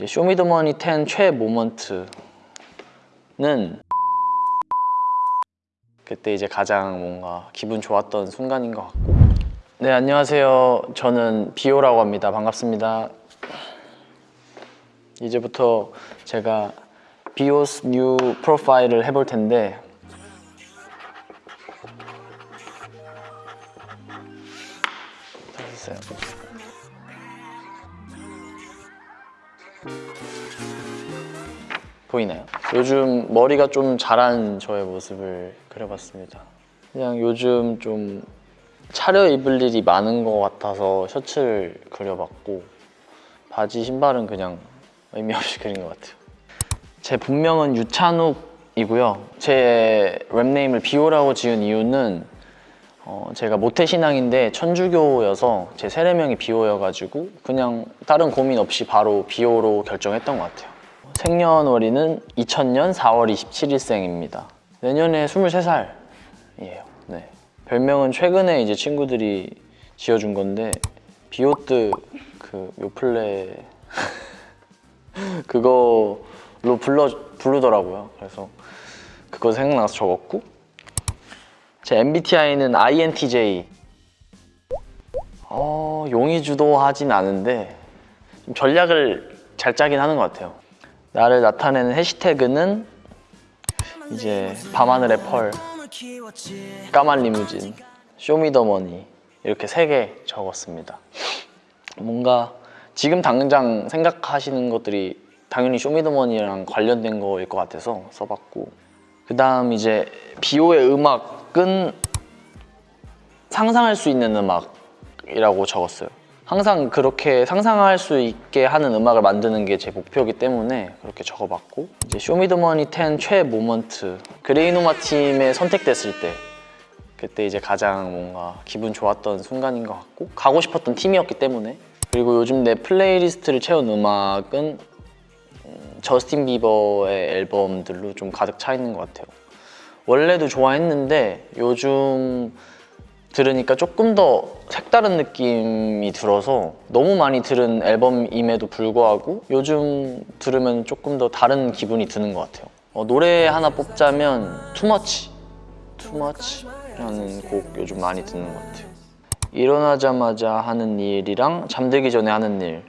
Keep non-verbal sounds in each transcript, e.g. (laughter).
이제 쇼미더머니 10 최애 moment는 그때 이제 가장 뭔가 기분 좋았던 순간인 것 같고. 네 안녕하세요. 저는 비오라고 합니다. 반갑습니다. 이제부터 제가 비오's new profile을 해볼 텐데. 다 됐어요 보이나요? 요즘 머리가 좀 자란 저의 모습을 그려봤습니다. 그냥 요즘 좀 차려 입을 일이 많은 것 같아서 셔츠를 그려봤고 바지 신발은 그냥 의미 없이 그린 것 같아요. 제 본명은 유찬욱이고요. 제 랩네임을 비오라고 지은 이유는 어, 제가 모태신앙인데 천주교여서 제 세례명이 비오여가지고 그냥 다른 고민 없이 바로 비오로 결정했던 것 같아요. 생년월일은 2000년 4월 27일생입니다. 내년에 23살이에요. 네. 별명은 최근에 이제 친구들이 지어준 건데 비오트 그 요플레 (laughs) 그거로 불러 부르더라고요. 그래서 그거 생각나서 적었고 제 MBTI는 INTJ. 어, 용의 주도하진 않은데 좀 전략을 잘 짜긴 하는 것 같아요. 나를 나타내는 해시태그는 이제 밤하늘의 펄, 까만 리무진, 쇼미더머니 이렇게 세 개 적었습니다. 뭔가 지금 당장 생각하시는 것들이 당연히 쇼미더머니랑 관련된 거일 것 같아서 써봤고 그 다음 이제 비오의 음악은 상상할 수 있는 음악이라고 적었어요. 항상 그렇게 상상할 수 있게 하는 음악을 만드는 게 제 목표이기 때문에 그렇게 적어봤고 이제 쇼미더머니 10 최애 moment 그레이노마 팀에 선택됐을 때 그때 이제 가장 뭔가 기분 좋았던 순간인 것 같고 가고 싶었던 팀이었기 때문에. 그리고 요즘 내 playlist를 채운 음악은 음, 저스틴 비버의 앨범들로 좀 가득 차 있는 것 같아요. 원래도 좋아했는데 요즘 들으니까 조금 더 색다른 느낌이 들어서 너무 많이 들은 앨범임에도 불구하고 요즘 들으면 조금 더 다른 기분이 드는 것 같아요. 어, 노래 하나 뽑자면 Too Much Too Much라는 곡 요즘 많이 듣는 것 같아요. 일어나자마자 하는 일이랑 잠들기 전에 하는 일.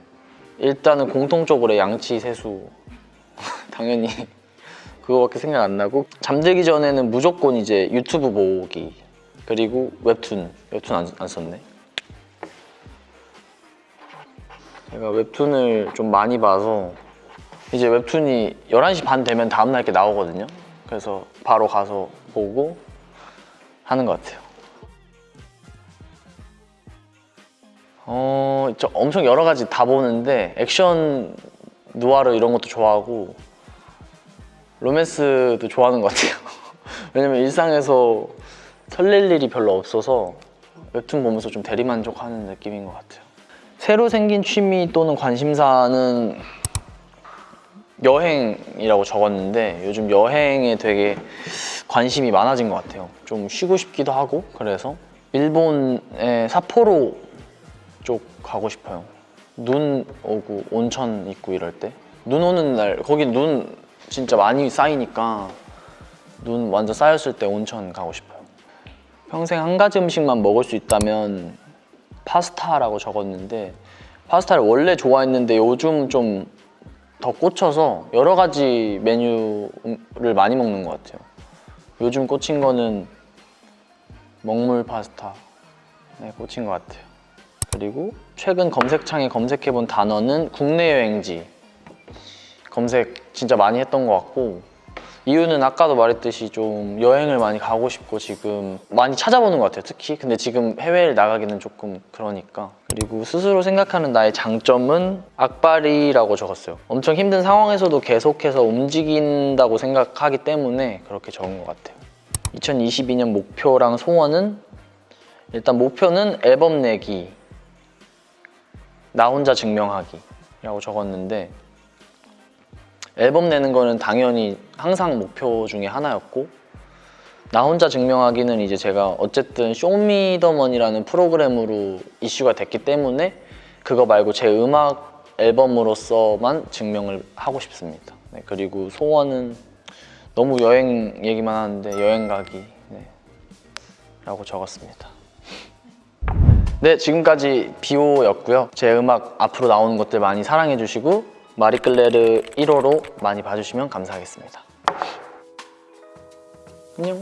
일단은 공통적으로 양치 세수. (laughs) 당연히 그거밖에 생각 안 나고 잠들기 전에는 무조건 이제 유튜브 보기 그리고 웹툰 웹툰 안, 안 썼네. 제가 웹툰을 좀 많이 봐서 이제 웹툰이 11시 반 되면 다음날 이렇게 나오거든요. 그래서 바로 가서 보고 하는 것 같아요. 어, 저 엄청 여러 가지 다 보는데 액션 누아르 이런 것도 좋아하고 로맨스도 좋아하는 것 같아요. (laughs) 왜냐면 일상에서 설렐 일이 별로 없어서 웹툰 보면서 좀 대리만족하는 느낌인 것 같아요. 새로 생긴 취미 또는 관심사는 여행이라고 적었는데 요즘 여행에 되게 관심이 많아진 것 같아요. 좀 쉬고 싶기도 하고 그래서 일본의 삿포로 쪽 가고 싶어요. 눈 오고 온천 있고 이럴 때. 눈 오는 날 거기 눈 진짜 많이 쌓이니까 눈 완전 쌓였을 때 온천 가고 싶어요 평생 한 가지 음식만 먹을 수 있다면 파스타라고 적었는데 파스타를 원래 좋아했는데 요즘 좀 더 꽂혀서 여러 가지 메뉴를 많이 먹는 것 같아요. 요즘 꽂힌 거는 먹물 파스타에 꽂힌 것 같아요. 그리고 최근 검색창에 검색해본 단어는 국내 여행지. 검색 진짜 많이 했던 것 같고 이유는 아까도 말했듯이 좀 여행을 많이 가고 싶고 지금 많이 찾아보는 것 같아요 특히. 근데 지금 해외를 나가기는 조금 그러니까. 그리고 스스로 생각하는 나의 장점은 악발이라고 적었어요. 엄청 힘든 상황에서도 계속해서 움직인다고 생각하기 때문에 그렇게 적은 것 같아요. 2022년 목표랑 소원은? 일단 목표는 앨범 내기 나 혼자 증명하기 라고 적었는데 앨범 내는 거는 당연히 항상 목표 중에 하나였고 나 혼자 증명하기는 이제 제가 어쨌든 쇼미더머니라는 프로그램으로 이슈가 됐기 때문에 그거 말고 제 음악 앨범으로서만 증명을 하고 싶습니다. 네, 그리고 소원은 너무 여행 얘기만 하는데 여행 가기 네, 라고 적었습니다. 네, 지금까지 비오였고요. 제 음악 앞으로 나오는 것들 많이 사랑해 주시고 마리끌레르 1호로 많이 봐주시면 감사하겠습니다. 안녕.